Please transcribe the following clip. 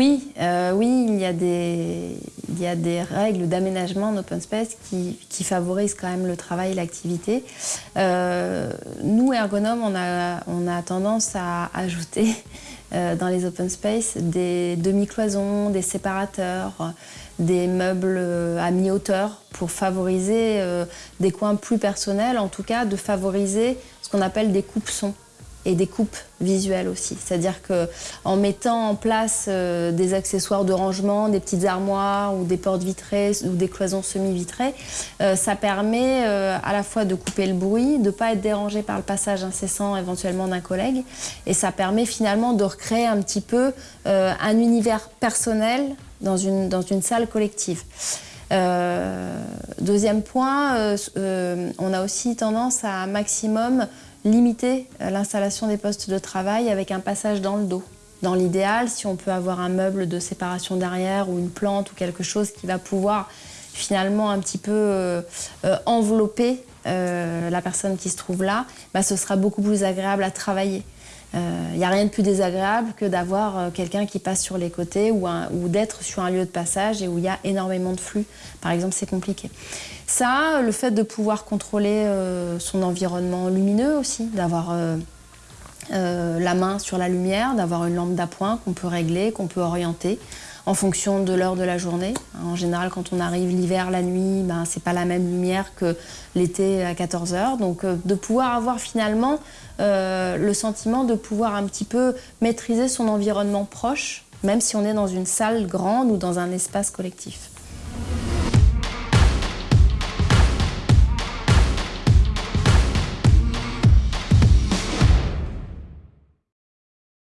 Oui, euh, oui, il y a des, règles d'aménagement en open space qui, favorisent quand même le travail et l'activité. Euh, nous, ergonomes, on a, on a tendance à ajouter euh, dans les open space des demi-cloisons, des séparateurs, des meubles à mi-hauteur pour favoriser des coins plus personnels, en tout cas de favoriser ce qu'on appelle des coupes-sons et des coupes visuelles aussi. C'est-à-dire qu'en mettant en place euh, des accessoires de rangement, des petites armoires ou des portes vitrées ou des cloisons semi-vitrées, euh, ça permet euh, à la fois de couper le bruit, de ne pas être dérangé par le passage incessant éventuellement d'un collègue et ça permet finalement de recréer un petit peu un univers personnel dans une, dans une salle collective. deuxième point, on a aussi tendance à maximum limiter euh, l'installation des postes de travail avec un passage dans le dos. Dans l'idéal, si on peut avoir un meuble de séparation derrière ou une plante ou quelque chose qui va pouvoir finalement un petit peu euh, euh, envelopper la personne qui se trouve là, bah, ce sera beaucoup plus agréable à travailler. Il euh, n'y a rien de plus désagréable que d'avoir euh, quelqu'un qui passe sur les côtés ou, d'être sur un lieu de passage et où il y a énormément de flux. Par exemple, c'est compliqué. Ça, le fait de pouvoir contrôler euh, son environnement lumineux aussi, d'avoir la main sur la lumière, d'avoir une lampe d'appoint qu'on peut régler, qu'on peut orienter en fonction de l'heure de la journée. En général, quand on arrive l'hiver, la nuit, ben, ce n'est pas la même lumière que l'été à 14 heures. Donc euh, de pouvoir avoir finalement euh, le sentiment de pouvoir un petit peu maîtriser son environnement proche, même si on est dans une salle grande ou dans un espace collectif.